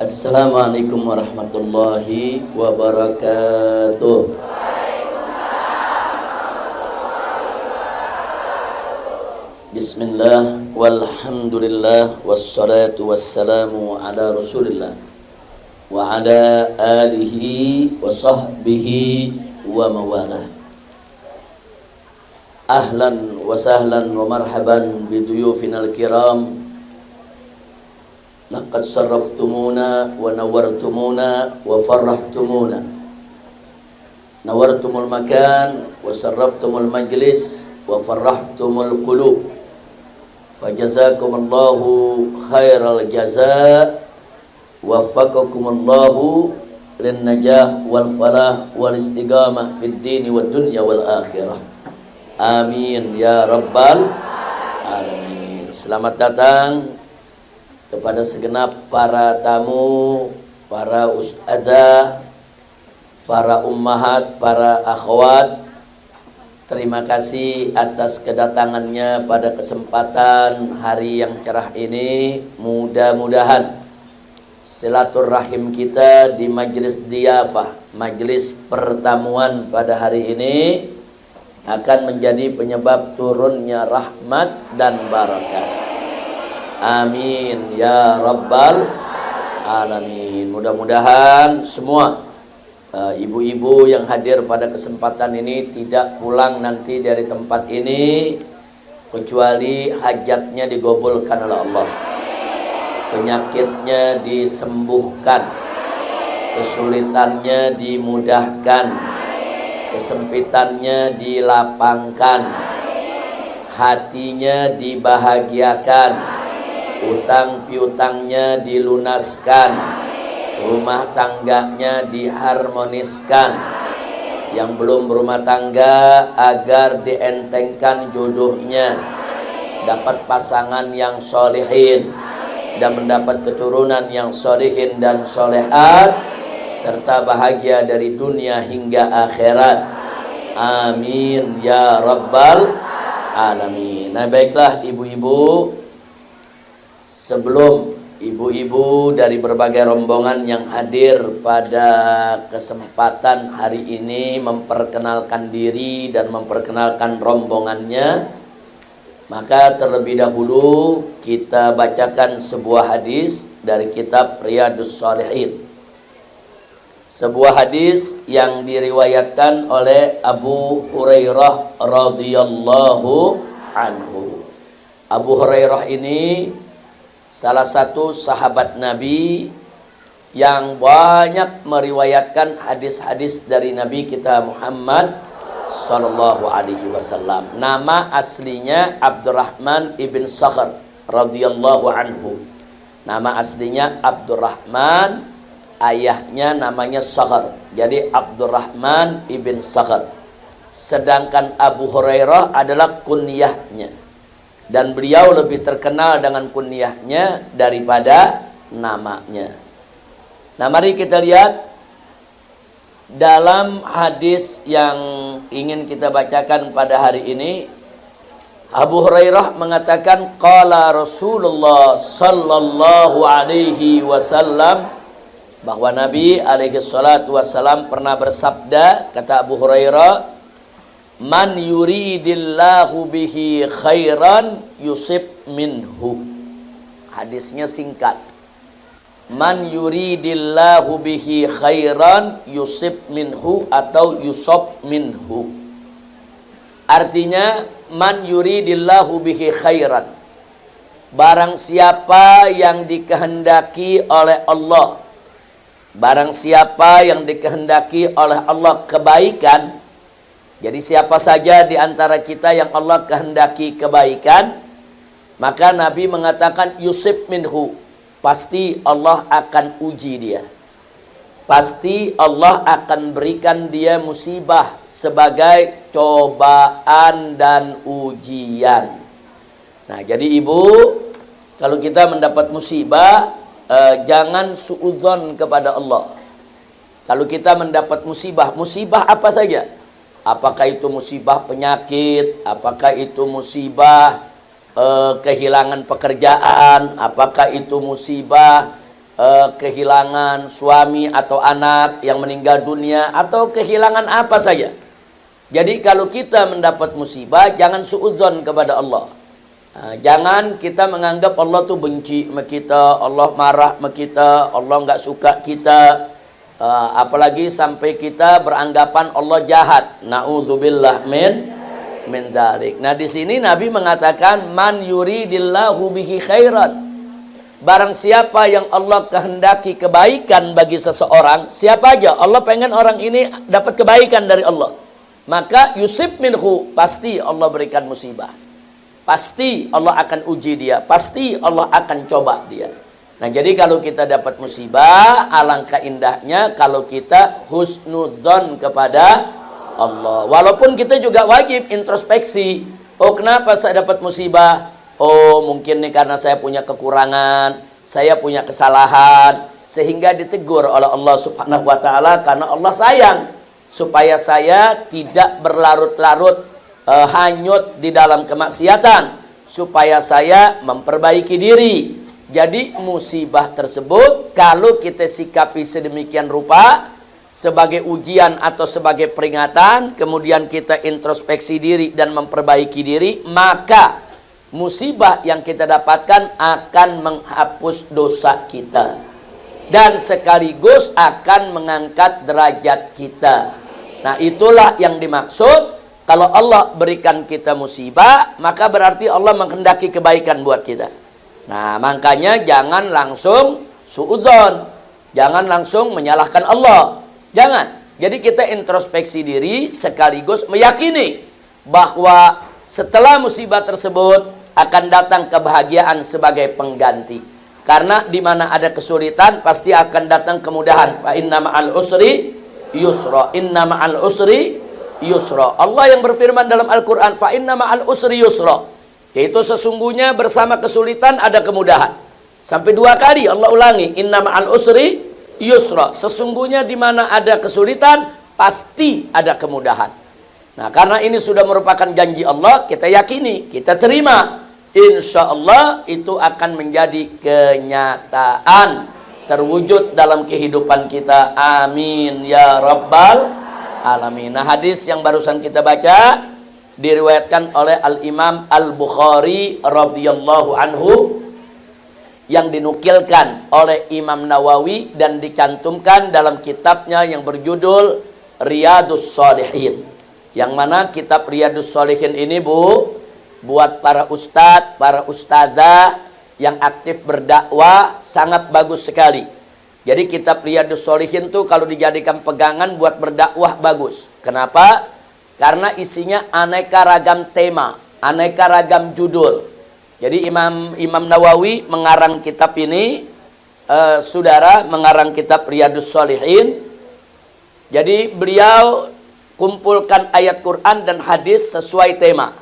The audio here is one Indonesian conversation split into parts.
Assalamualaikum warahmatullahi wabarakatuh. Bismillah walhamdulillah wassalatu wassalamu ala rasulillah wa ala alihi wa sahbihi wa mawalah Ahlan wa sahlan wa marhaban biduyufina al-kiram Makan wa sarraftumul majlis wa farrahtumul qulub Fajazakumullahu khairal jaza Waffaqakumullahu lin najah wal falah wal istiqamah fid din wad dunya wal akhirah Amin ya rabbal alamin Selamat datang kepada segenap para tamu, para ustazah, para ummahat, para akhwat. Terima kasih atas kedatangannya pada kesempatan hari yang cerah ini. Mudah-mudahan silaturahim kita di majlis diafah, majlis pertemuan pada hari ini akan menjadi penyebab turunnya rahmat dan barakah. Amin ya rabbal alamin. Mudah-mudahan semua uh, ibu-ibu uh, yang hadir pada kesempatan ini tidak pulang nanti dari tempat ini kecuali hajatnya digobulkan oleh Allah. Penyakitnya disembuhkan. Kesulitannya dimudahkan. Kesempitannya dilapangkan. Hatinya dibahagiakan utang piutangnya dilunaskan. Rumah tangganya diharmoniskan. Yang belum berumah tangga agar dientengkan jodohnya. Dapat pasangan yang solehin dan mendapat keturunan yang solehin dan solehat serta bahagia dari dunia hingga akhirat. Amin ya rabbal alamin. Nah baiklah ibu-ibu sebelum ibu-ibu dari berbagai rombongan yang hadir pada kesempatan hari ini memperkenalkan diri dan memperkenalkan rombongannya maka terlebih dahulu kita bacakan sebuah hadis dari kitab Riyadus Salihin sebuah hadis yang diriwayatkan oleh Abu Hurairah radhiyallahu anhu. Abu Hurairah ini salah satu sahabat Nabi yang banyak meriwayatkan hadis-hadis dari Nabi kita Muhammad sallallahu alaihi wasallam. Nama aslinya Abdurrahman ibn Sakhr radhiyallahu anhu. Nama aslinya Abdurrahman, ayahnya namanya Sakhr. Jadi Abdurrahman ibn Sakhr. Sedangkan Abu Hurairah adalah kunyahnya dan beliau lebih terkenal dengan kunyahnya daripada namanya. Nah, mari kita lihat dalam hadis yang ingin kita bacakan pada hari ini Abu Hurairah mengatakan qala Rasulullah sallallahu alaihi wasallam bahwa Nabi alaihi salatu wasallam pernah bersabda kata Abu Hurairah Man yuridillahu bihi khairan yusib minhu. Hadisnya singkat. Man yuridillahu bihi khairan yusib minhu atau yusob minhu. Artinya man yuridillahu bihi khairan. Barang siapa yang dikehendaki oleh Allah. Barang siapa yang dikehendaki oleh Allah kebaikan jadi siapa saja di antara kita yang Allah kehendaki kebaikan, maka Nabi mengatakan Yusuf minhu, pasti Allah akan uji dia. Pasti Allah akan berikan dia musibah sebagai cobaan dan ujian. Nah, jadi ibu, kalau kita mendapat musibah, eh, jangan suudzon kepada Allah. Kalau kita mendapat musibah, musibah apa saja? Apakah itu musibah penyakit, apakah itu musibah eh, kehilangan pekerjaan, apakah itu musibah eh, kehilangan suami atau anak yang meninggal dunia atau kehilangan apa saja. Jadi kalau kita mendapat musibah jangan suudzon kepada Allah. Nah, jangan kita menganggap Allah tuh benci sama kita, Allah marah sama kita, Allah nggak suka kita. Uh, apalagi sampai kita beranggapan Allah jahat. Nauzubillah min min dzalik. Nah, di sini Nabi mengatakan man yuridillahu bihi khairan. Barang siapa yang Allah kehendaki kebaikan bagi seseorang, siapa aja Allah pengen orang ini dapat kebaikan dari Allah. Maka yusib minhu pasti Allah berikan musibah. Pasti Allah akan uji dia, pasti Allah akan coba dia. Nah, jadi kalau kita dapat musibah, alangkah indahnya kalau kita husnudzon kepada Allah. Walaupun kita juga wajib introspeksi. Oh, kenapa saya dapat musibah? Oh, mungkin nih karena saya punya kekurangan, saya punya kesalahan, sehingga ditegur oleh Allah Subhanahu wa taala karena Allah sayang supaya saya tidak berlarut-larut uh, hanyut di dalam kemaksiatan, supaya saya memperbaiki diri jadi musibah tersebut kalau kita sikapi sedemikian rupa sebagai ujian atau sebagai peringatan, kemudian kita introspeksi diri dan memperbaiki diri, maka musibah yang kita dapatkan akan menghapus dosa kita dan sekaligus akan mengangkat derajat kita. Nah, itulah yang dimaksud kalau Allah berikan kita musibah, maka berarti Allah menghendaki kebaikan buat kita. Nah, makanya jangan langsung suudzon. Jangan langsung menyalahkan Allah. Jangan. Jadi kita introspeksi diri sekaligus meyakini bahwa setelah musibah tersebut akan datang kebahagiaan sebagai pengganti. Karena di mana ada kesulitan pasti akan datang kemudahan. Fa inna ma'al usri yusra. Inna ma'al usri yusra. Allah yang berfirman dalam Al-Qur'an, fa inna ma'al usri yusra. Yaitu sesungguhnya bersama kesulitan ada kemudahan. Sampai dua kali Allah ulangi, inna ma'al usri yusra. Sesungguhnya di mana ada kesulitan, pasti ada kemudahan. Nah, karena ini sudah merupakan janji Allah, kita yakini, kita terima. Insya Allah itu akan menjadi kenyataan terwujud dalam kehidupan kita. Amin ya rabbal alamin. Nah, hadis yang barusan kita baca diriwayatkan oleh Al-Imam Al-Bukhari radhiyallahu anhu yang dinukilkan oleh Imam Nawawi dan dicantumkan dalam kitabnya yang berjudul Riyadus Salihin. Yang mana kitab Riyadus Salihin ini Bu buat para ustadz, para ustazah yang aktif berdakwah sangat bagus sekali. Jadi kitab Riyadus Salihin tuh kalau dijadikan pegangan buat berdakwah bagus. Kenapa? Karena isinya aneka ragam tema, aneka ragam judul. Jadi Imam Imam Nawawi mengarang kitab ini, uh, saudara mengarang kitab Riyadus Solihin. Jadi beliau kumpulkan ayat Quran dan hadis sesuai tema.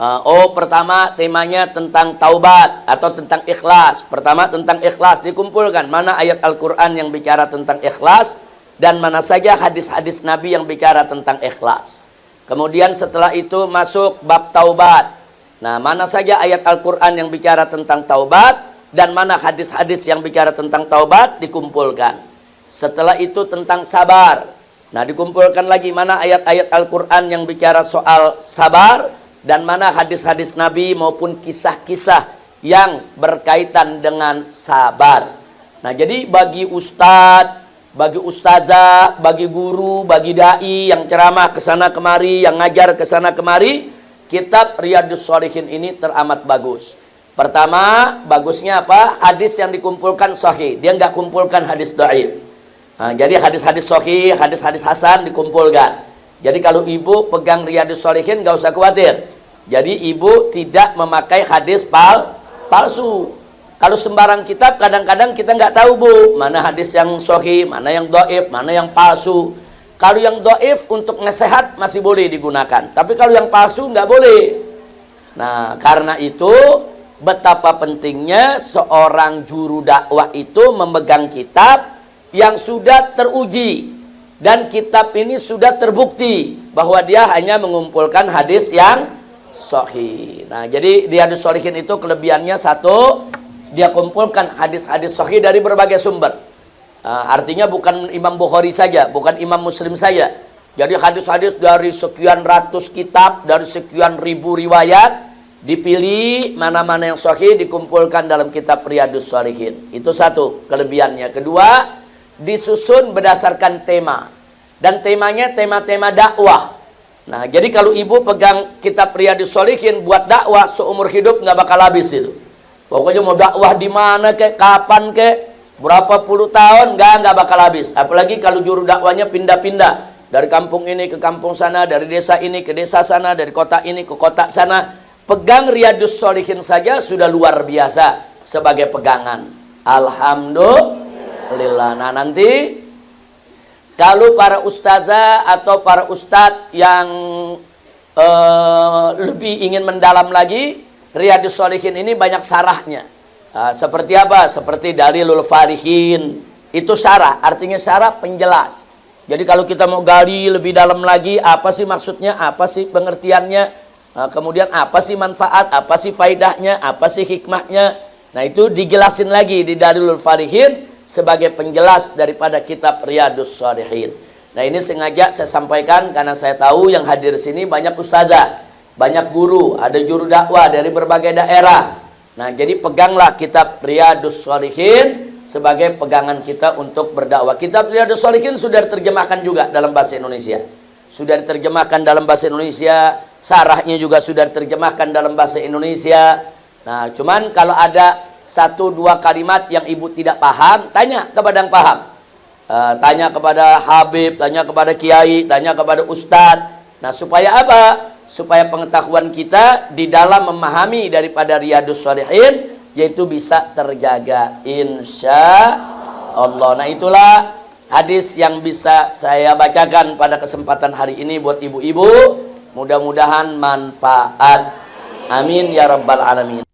Uh, oh pertama temanya tentang taubat atau tentang ikhlas. Pertama tentang ikhlas dikumpulkan mana ayat Al-Quran yang bicara tentang ikhlas dan mana saja hadis-hadis Nabi yang bicara tentang ikhlas. Kemudian setelah itu masuk bab taubat. Nah, mana saja ayat Al-Quran yang bicara tentang taubat dan mana hadis-hadis yang bicara tentang taubat dikumpulkan. Setelah itu tentang sabar. Nah, dikumpulkan lagi mana ayat-ayat Al-Quran yang bicara soal sabar dan mana hadis-hadis Nabi maupun kisah-kisah yang berkaitan dengan sabar. Nah, jadi bagi ustadz bagi ustazah, bagi guru, bagi dai yang ceramah ke sana kemari, yang ngajar ke sana kemari, kitab Riyadus Shalihin ini teramat bagus. Pertama, bagusnya apa? Hadis yang dikumpulkan sahih. Dia nggak kumpulkan hadis dhaif. Nah, jadi hadis-hadis sahih, hadis-hadis hasan dikumpulkan. Jadi kalau ibu pegang Riyadus Shalihin nggak usah khawatir. Jadi ibu tidak memakai hadis pal palsu. Kalau sembarang kitab kadang-kadang kita nggak tahu bu mana hadis yang sohi, mana yang doif, mana yang palsu. Kalau yang doif untuk ngesehat masih boleh digunakan, tapi kalau yang palsu nggak boleh. Nah karena itu betapa pentingnya seorang juru dakwah itu memegang kitab yang sudah teruji dan kitab ini sudah terbukti bahwa dia hanya mengumpulkan hadis yang sohi. Nah jadi di hadis solihin itu kelebihannya satu dia kumpulkan hadis-hadis sahih dari berbagai sumber. Uh, artinya bukan Imam Bukhari saja, bukan Imam Muslim saja. Jadi hadis-hadis dari sekian ratus kitab, dari sekian ribu riwayat, dipilih mana-mana yang sahih dikumpulkan dalam kitab Riyadus Shalihin. Itu satu kelebihannya. Kedua, disusun berdasarkan tema. Dan temanya tema-tema dakwah. Nah, jadi kalau ibu pegang kitab Riyadus Shalihin buat dakwah seumur hidup nggak bakal habis itu. Pokoknya mau dakwah di mana kek, kapan kek, berapa puluh tahun, nggak nggak bakal habis. Apalagi kalau juru dakwanya pindah-pindah dari kampung ini ke kampung sana, dari desa ini ke desa sana, dari kota ini ke kota sana. Pegang Riyadus Solihin saja sudah luar biasa sebagai pegangan. Alhamdulillah. Nah nanti kalau para ustazah atau para ustadz yang uh, lebih ingin mendalam lagi, Riyadus Solihin ini banyak sarahnya. Uh, seperti apa? Seperti Dalilul Farihin. Itu sarah, artinya sarah penjelas. Jadi kalau kita mau gali lebih dalam lagi, apa sih maksudnya, apa sih pengertiannya, uh, kemudian apa sih manfaat, apa sih faidahnya, apa sih hikmahnya. Nah itu dijelasin lagi di Dalilul Farihin sebagai penjelas daripada kitab Riyadus Solihin. Nah ini sengaja saya sampaikan karena saya tahu yang hadir sini banyak ustazah banyak guru, ada juru dakwah dari berbagai daerah. Nah, jadi peganglah kitab Riyadus Shalihin sebagai pegangan kita untuk berdakwah. Kitab Riyadus Shalihin sudah diterjemahkan juga dalam bahasa Indonesia. Sudah diterjemahkan dalam bahasa Indonesia, sarahnya juga sudah diterjemahkan dalam bahasa Indonesia. Nah, cuman kalau ada satu dua kalimat yang ibu tidak paham, tanya kepada yang paham. Uh, tanya kepada Habib, tanya kepada Kiai, tanya kepada Ustadz. Nah, supaya apa? Supaya pengetahuan kita di dalam memahami daripada riyadus salihin yaitu bisa terjaga insya Allah nah itulah hadis yang bisa saya bacakan pada kesempatan hari ini buat ibu-ibu. Mudah-mudahan manfaat. Amin ya rabbal alamin